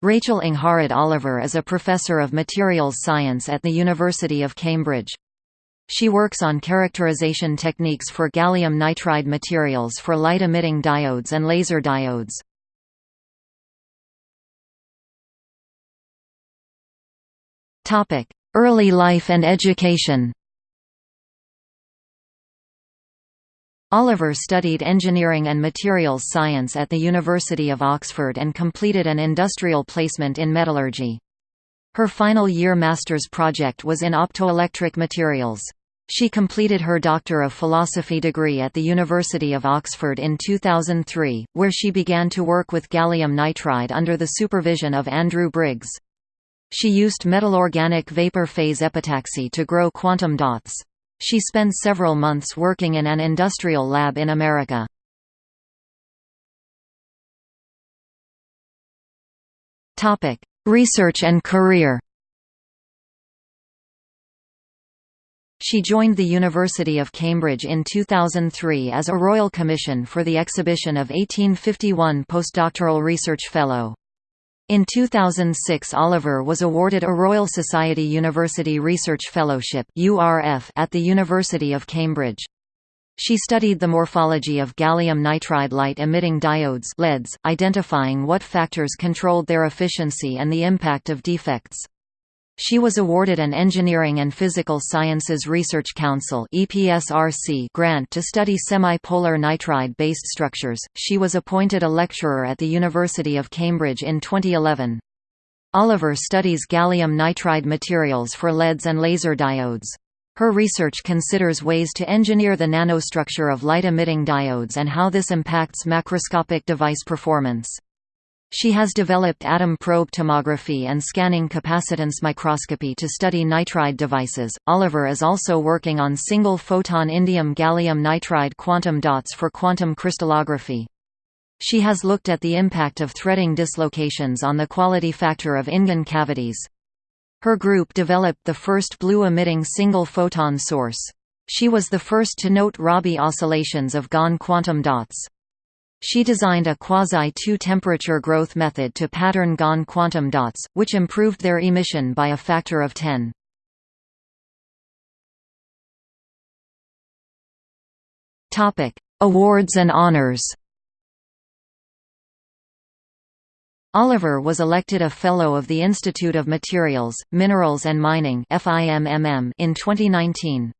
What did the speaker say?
Rachel Angharad Oliver is a professor of materials science at the University of Cambridge. She works on characterization techniques for gallium nitride materials for light-emitting diodes and laser diodes. Early life and education Oliver studied engineering and materials science at the University of Oxford and completed an industrial placement in metallurgy. Her final year master's project was in optoelectric materials. She completed her Doctor of Philosophy degree at the University of Oxford in 2003, where she began to work with gallium nitride under the supervision of Andrew Briggs. She used metal-organic vapor phase epitaxy to grow quantum dots. She spent several months working in an industrial lab in America. Research and career She joined the University of Cambridge in 2003 as a Royal Commission for the Exhibition of 1851 Postdoctoral Research Fellow. In 2006 Oliver was awarded a Royal Society University Research Fellowship at the University of Cambridge. She studied the morphology of gallium nitride light-emitting diodes LEDs, identifying what factors controlled their efficiency and the impact of defects. She was awarded an Engineering and Physical Sciences Research Council EPSRC' grant to study semi-polar nitride-based structures. She was appointed a lecturer at the University of Cambridge in 2011. Oliver studies gallium nitride materials for LEDs and laser diodes. Her research considers ways to engineer the nanostructure of light-emitting diodes and how this impacts macroscopic device performance. She has developed atom probe tomography and scanning capacitance microscopy to study nitride devices. Oliver is also working on single photon indium gallium nitride quantum dots for quantum cryptography. She has looked at the impact of threading dislocations on the quality factor of InGaN cavities. Her group developed the first blue-emitting single photon source. She was the first to note Rabi oscillations of GaN quantum dots. She designed a quasi-2 temperature growth method to pattern GaN quantum dots, which improved their emission by a factor of 10. Awards and honors Oliver was elected a Fellow of the Institute of Materials, Minerals and Mining in 2019.